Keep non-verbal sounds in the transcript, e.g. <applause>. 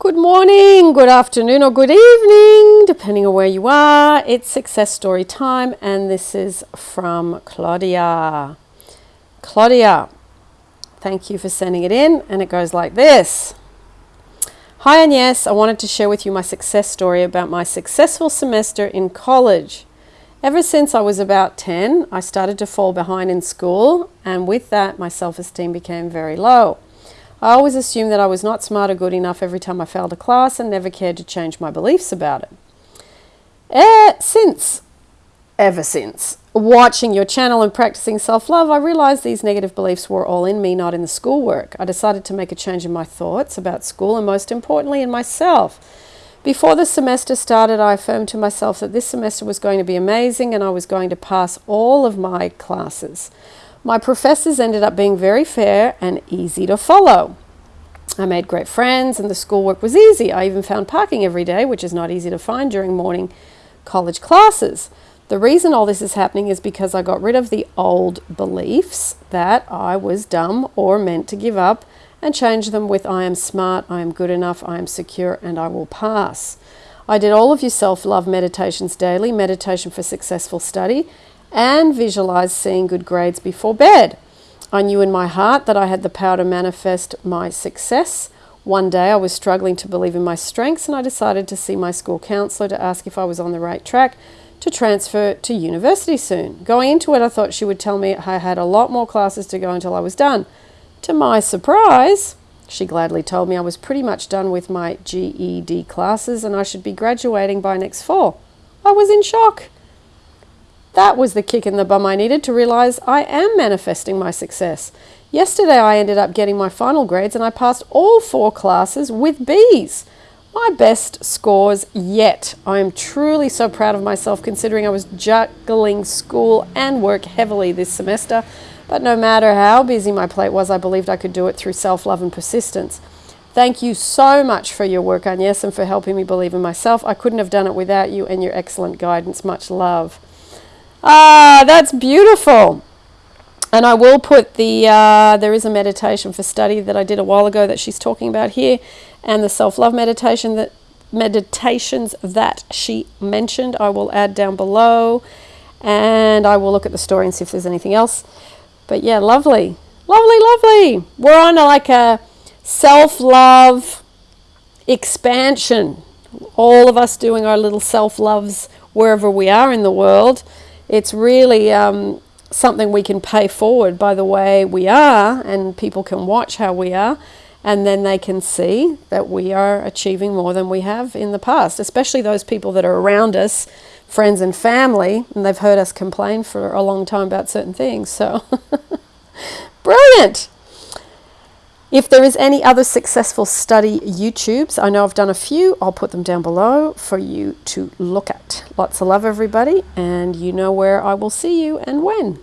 Good morning, good afternoon, or good evening, depending on where you are. It's success story time, and this is from Claudia. Claudia, thank you for sending it in, and it goes like this. Hi, and yes, I wanted to share with you my success story about my successful semester in college. Ever since I was about 10, I started to fall behind in school, and with that, my self esteem became very low. I always assumed that I was not smart or good enough every time I failed a class and never cared to change my beliefs about it. Eh, since, ever since, watching your channel and practicing self love, I realized these negative beliefs were all in me, not in the schoolwork. I decided to make a change in my thoughts about school and, most importantly, in myself. Before the semester started, I affirmed to myself that this semester was going to be amazing and I was going to pass all of my classes. My professors ended up being very fair and easy to follow. I made great friends and the schoolwork was easy. I even found parking every day, which is not easy to find during morning college classes. The reason all this is happening is because I got rid of the old beliefs that I was dumb or meant to give up and changed them with I am smart, I am good enough, I am secure, and I will pass. I did all of your self love meditations daily, meditation for successful study, and visualize seeing good grades before bed. I knew in my heart that I had the power to manifest my success. One day I was struggling to believe in my strengths and I decided to see my school counselor to ask if I was on the right track to transfer to university soon. Going into it, I thought she would tell me I had a lot more classes to go until I was done. To my surprise, she gladly told me I was pretty much done with my GED classes and I should be graduating by next fall. I was in shock. That was the kick in the bum I needed to realize I am manifesting my success. Yesterday I ended up getting my final grades and I passed all four classes with B's. My best scores yet. I am truly so proud of myself considering I was juggling school and work heavily this semester. But no matter how busy my plate was, I believed I could do it through self love and persistence. Thank you so much for your work, Agnes, and for helping me believe in myself. I couldn't have done it without you and your excellent guidance. Much love. Ah, that's beautiful. And I will put the, uh, there is a meditation for study that I did a while ago that she's talking about here, and the self-love meditation that meditations that she mentioned. I will add down below and I will look at the story and see if there's anything else. But yeah lovely. Lovely lovely. We're on like a self-love expansion. All of us doing our little self-loves wherever we are in the world it's really um, something we can pay forward by the way we are, and people can watch how we are, and then they can see that we are achieving more than we have in the past, especially those people that are around us, friends and family, and they've heard us complain for a long time about certain things. So, <laughs> brilliant! If there is any other successful study YouTubes, I know I've done a few, I'll put them down below for you to look at. Lots of love, everybody, and you know where I will see you and when.